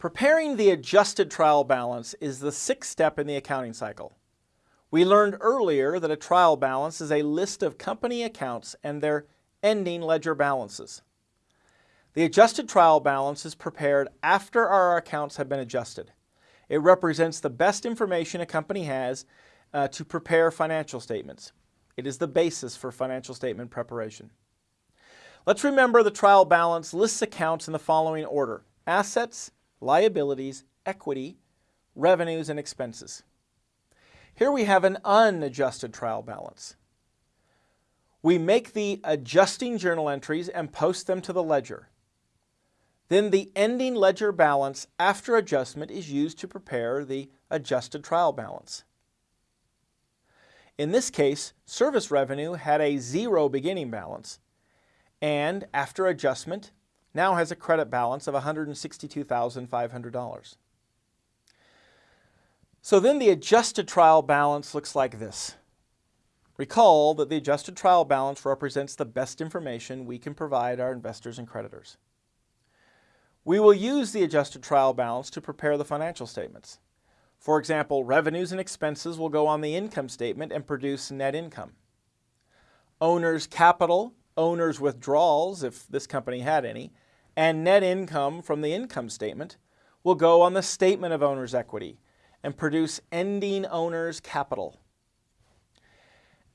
Preparing the adjusted trial balance is the sixth step in the accounting cycle. We learned earlier that a trial balance is a list of company accounts and their ending ledger balances. The adjusted trial balance is prepared after our accounts have been adjusted. It represents the best information a company has uh, to prepare financial statements. It is the basis for financial statement preparation. Let's remember the trial balance lists accounts in the following order. Assets, liabilities, equity, revenues, and expenses. Here we have an unadjusted trial balance. We make the adjusting journal entries and post them to the ledger. Then the ending ledger balance after adjustment is used to prepare the adjusted trial balance. In this case, service revenue had a zero beginning balance and after adjustment now has a credit balance of $162,500. So then the adjusted trial balance looks like this. Recall that the adjusted trial balance represents the best information we can provide our investors and creditors. We will use the adjusted trial balance to prepare the financial statements. For example, revenues and expenses will go on the income statement and produce net income. Owner's capital, owner's withdrawals, if this company had any, and net income from the income statement will go on the statement of owner's equity and produce ending owner's capital.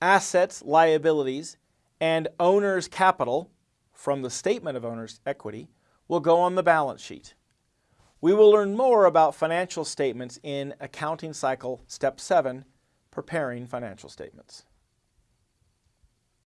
Assets, liabilities, and owner's capital from the statement of owner's equity will go on the balance sheet. We will learn more about financial statements in Accounting Cycle Step 7, Preparing Financial Statements.